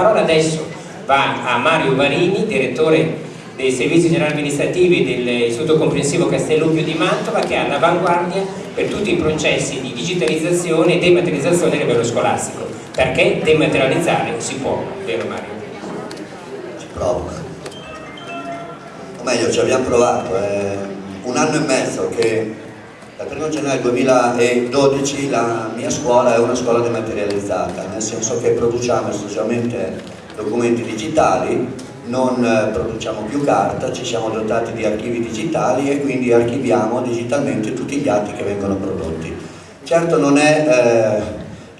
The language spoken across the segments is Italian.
parola adesso va a Mario Varini, direttore dei servizi generali amministrativi dell'Istituto Comprensivo Castellucchio di Mantova che è all'avanguardia per tutti i processi di digitalizzazione e dematerializzazione a livello scolastico. Perché dematerializzare si può, vero Mario? Ci provo. O meglio ci abbiamo provato è un anno e mezzo che dal 1 gennaio 2012 la mia scuola è una scuola dematerializzata nel senso che produciamo esclusivamente documenti digitali non eh, produciamo più carta, ci siamo dotati di archivi digitali e quindi archiviamo digitalmente tutti gli atti che vengono prodotti. Certo non è, eh,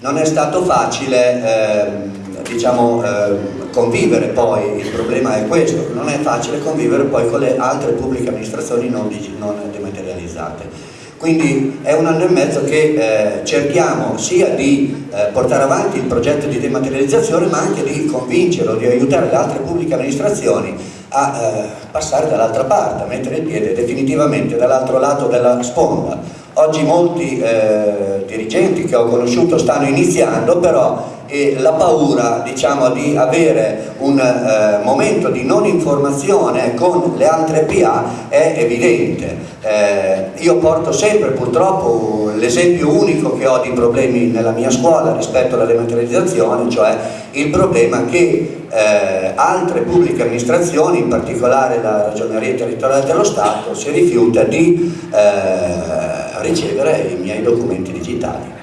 non è stato facile eh, diciamo, eh, convivere poi, il problema è questo, non è facile convivere poi con le altre pubbliche amministrazioni non, non dematerializzate quindi è un anno e mezzo che eh, cerchiamo sia di eh, portare avanti il progetto di dematerializzazione ma anche di convincere o di aiutare le altre pubbliche amministrazioni a eh, passare dall'altra parte, a mettere il piede definitivamente dall'altro lato della sponda. Oggi molti eh, dirigenti che ho conosciuto stanno iniziando però e la paura diciamo, di avere un eh, momento di non informazione con le altre PA è evidente. Eh, io porto sempre purtroppo l'esempio unico che ho di problemi nella mia scuola rispetto alla dematerializzazione, cioè il problema che eh, altre pubbliche amministrazioni, in particolare la ragioneria territoriale dello Stato, si rifiuta di eh, ricevere i miei documenti digitali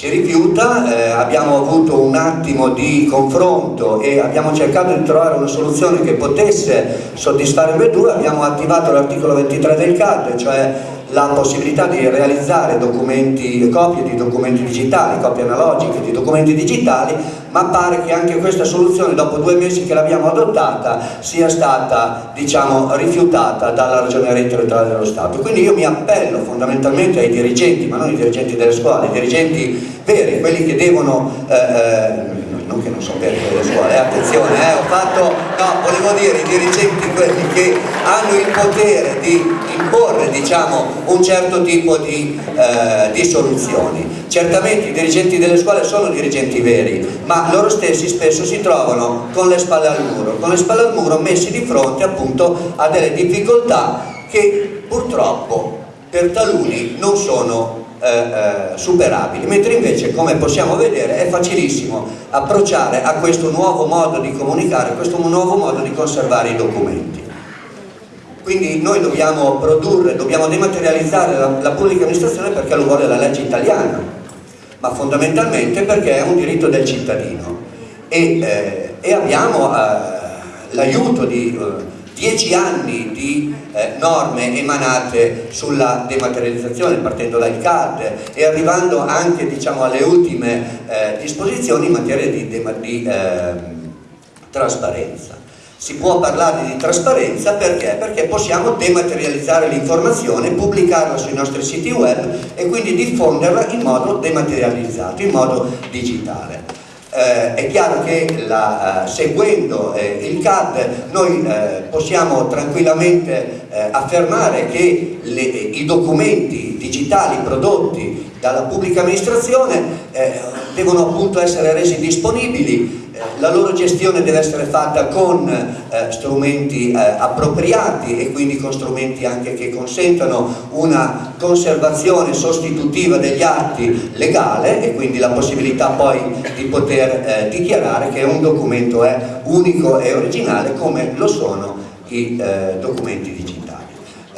si rifiuta, eh, abbiamo avuto un attimo di confronto e abbiamo cercato di trovare una soluzione che potesse soddisfare le due, abbiamo attivato l'articolo 23 del CAD, cioè la possibilità di realizzare copie di documenti digitali, copie analogiche di documenti digitali, ma pare che anche questa soluzione dopo due mesi che l'abbiamo adottata sia stata diciamo, rifiutata dalla ragioneria territoriale dello Stato. Quindi io mi appello fondamentalmente ai dirigenti, ma non i dirigenti delle scuole, i dirigenti veri, quelli che devono eh, eh non che non veri delle scuole, eh, attenzione, eh, ho fatto, no, volevo dire i dirigenti quelli che hanno il potere di imporre diciamo, un certo tipo di, eh, di soluzioni. Certamente i dirigenti delle scuole sono dirigenti veri, ma loro stessi spesso si trovano con le spalle al muro, con le spalle al muro messi di fronte appunto a delle difficoltà che purtroppo per taluni non sono eh, eh, superabili, mentre invece come possiamo vedere è facilissimo approcciare a questo nuovo modo di comunicare, a questo nuovo modo di conservare i documenti. Quindi noi dobbiamo produrre, dobbiamo dematerializzare la, la pubblica amministrazione perché lo vuole la legge italiana, ma fondamentalmente perché è un diritto del cittadino e, eh, e abbiamo eh, l'aiuto di eh, dieci anni di eh, norme emanate sulla dematerializzazione partendo dal CAD e arrivando anche diciamo, alle ultime eh, disposizioni in materia di, di eh, trasparenza. Si può parlare di trasparenza perché? Perché possiamo dematerializzare l'informazione, pubblicarla sui nostri siti web e quindi diffonderla in modo dematerializzato, in modo digitale eh, è chiaro che la, eh, seguendo eh, il CAD noi eh, possiamo tranquillamente eh, affermare che le, i documenti digitali prodotti dalla pubblica amministrazione eh, devono appunto essere resi disponibili la loro gestione deve essere fatta con eh, strumenti eh, appropriati e quindi con strumenti anche che consentano una conservazione sostitutiva degli atti legale e quindi la possibilità poi di poter eh, dichiarare che un documento è unico e originale come lo sono i eh, documenti digitali.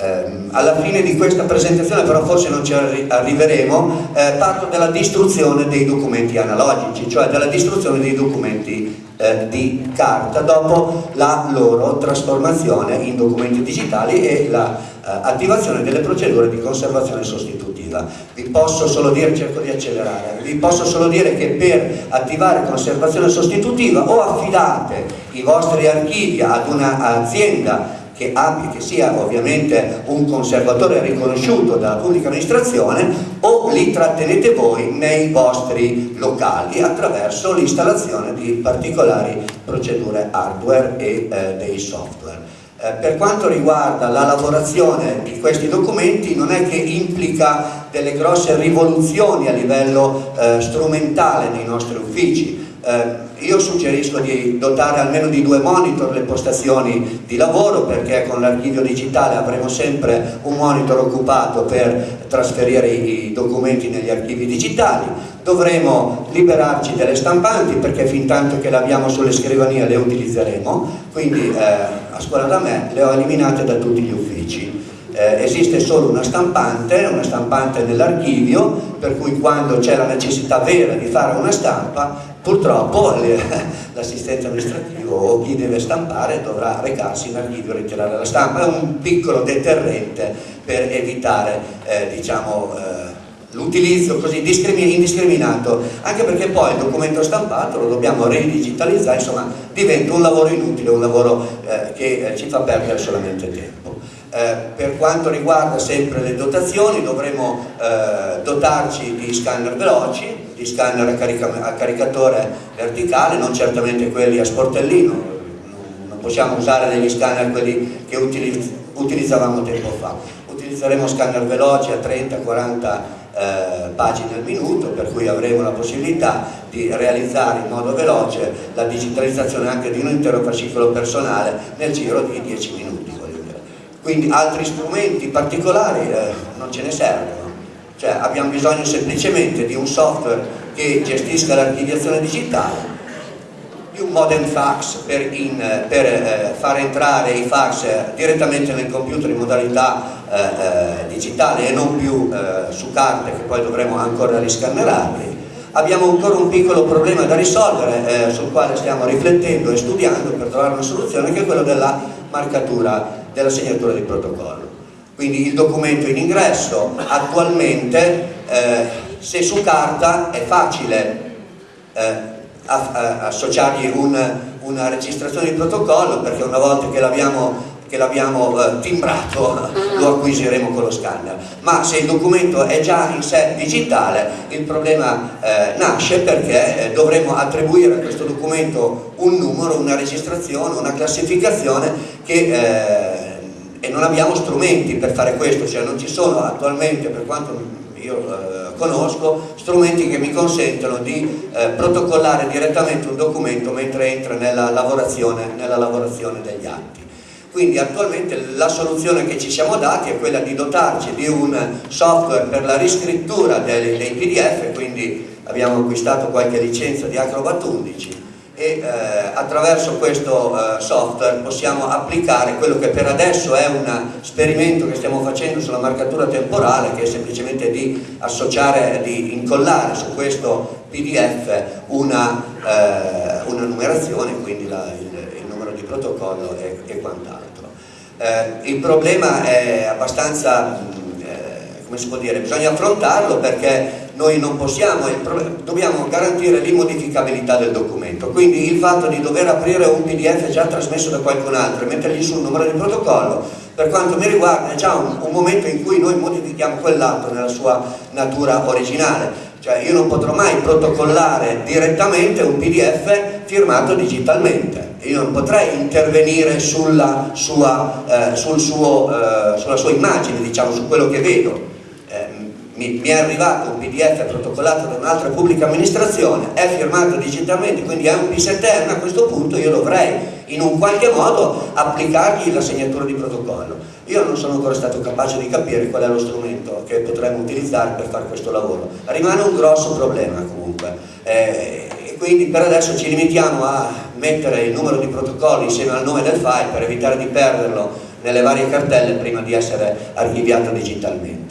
Eh, alla fine di questa presentazione, però forse non ci arriveremo, eh, parlo della distruzione dei documenti analogici, cioè della distruzione dei documenti eh, di carta dopo la loro trasformazione in documenti digitali e l'attivazione la, eh, delle procedure di conservazione sostitutiva. Vi posso solo dire, cerco di accelerare, vi posso solo dire che per attivare conservazione sostitutiva o affidate i vostri archivi ad un'azienda che abbia, che sia ovviamente un conservatore riconosciuto dalla pubblica amministrazione o li trattenete voi nei vostri locali attraverso l'installazione di particolari procedure hardware e eh, dei software. Eh, per quanto riguarda la lavorazione di questi documenti non è che implica delle grosse rivoluzioni a livello eh, strumentale nei nostri uffici, Eh, io suggerisco di dotare almeno di due monitor le postazioni di lavoro perché con l'archivio digitale avremo sempre un monitor occupato per trasferire i documenti negli archivi digitali, dovremo liberarci delle stampanti perché fin tanto che le abbiamo sulle scrivanie le utilizzeremo, quindi eh, a scuola da me le ho eliminate da tutti gli uffici. Eh, esiste solo una stampante, una stampante nell'archivio, per cui quando c'è la necessità vera di fare una stampa, purtroppo l'assistente amministrativo o chi deve stampare dovrà recarsi in archivio e ritirare la stampa. È un piccolo deterrente per evitare eh, diciamo, eh, l'utilizzo così indiscriminato, anche perché poi il documento stampato lo dobbiamo ridigitalizzare, insomma diventa un lavoro inutile, un lavoro eh, che eh, ci fa perdere solamente tempo. Eh, per quanto riguarda sempre le dotazioni dovremo eh, dotarci di scanner veloci, di scanner a, carica a, caricatore verticale, non certamente quelli a sportellino, non possiamo usare degli scanner quelli che utilizz utilizzavamo tempo fa. Utilizzeremo scanner veloci a 30-40 eh, pagine al minuto per cui avremo la possibilità di realizzare in modo veloce la digitalizzazione anche di un intero fascicolo personale nel giro di 10 minuti quindi altri strumenti particolari eh, non ce ne servono cioè abbiamo bisogno semplicemente di un software che gestisca l'archiviazione digitale di un modem fax per, in, per eh, far entrare i fax direttamente nel computer in modalità eh, eh digitale e non più eh, su carte che poi dovremo ancora riscannerarli abbiamo ancora un piccolo problema da risolvere eh, sul quale stiamo riflettendo e studiando per trovare una soluzione che è quello della marcatura della segnatura di protocollo. Quindi il documento in ingresso attualmente eh, se su carta è facile eh, associargli un, una registrazione di protocollo perché una volta che l'abbiamo che l'abbiamo eh, timbrato lo acquisiremo con lo scanner. Ma se il documento è già in sé digitale il problema eh, nasce perché eh, dovremo attribuire a questo documento un numero, una registrazione, una classificazione che eh, e non abbiamo strumenti per fare questo, cioè non ci sono attualmente, per quanto io eh, conosco, strumenti che mi consentono di eh, protocollare direttamente un documento mentre entra nella lavorazione, nella lavorazione degli atti. Quindi attualmente la soluzione che ci siamo dati è quella di dotarci di un software per la riscrittura dei, dei PDF, quindi abbiamo acquistato qualche licenza di Acrobat 11 e eh, attraverso questo eh, software possiamo applicare quello che per adesso è un esperimento che stiamo facendo sulla marcatura temporale che è semplicemente di associare, di incollare su questo PDF una, eh, una numerazione, quindi la, il, il, numero di protocollo e, e quant'altro. Eh, il problema è abbastanza, eh, come si può dire, bisogna affrontarlo perché noi non possiamo, dobbiamo garantire l'immodificabilità del documento, quindi il fatto di dover aprire un pdf già trasmesso da qualcun altro e mettergli sul numero di protocollo, per quanto mi riguarda è già un, un momento in cui noi modifichiamo quell'atto nella sua natura originale, cioè io non potrò mai protocollare direttamente un pdf firmato digitalmente, io non potrei intervenire sulla sua, eh, sul suo, eh, sulla sua immagine, diciamo, su quello che vedo mi, mi, è arrivato un pdf protocollato da un'altra pubblica amministrazione, è firmato digitalmente, quindi è un P7M, a questo punto io dovrei in un qualche modo applicargli la segnatura di protocollo. Io non sono ancora stato capace di capire qual è lo strumento che potremmo utilizzare per fare questo lavoro. Rimane un grosso problema comunque. Eh, quindi per adesso ci limitiamo a mettere il numero di protocollo insieme al nome del file per evitare di perderlo nelle varie cartelle prima di essere archiviato digitalmente.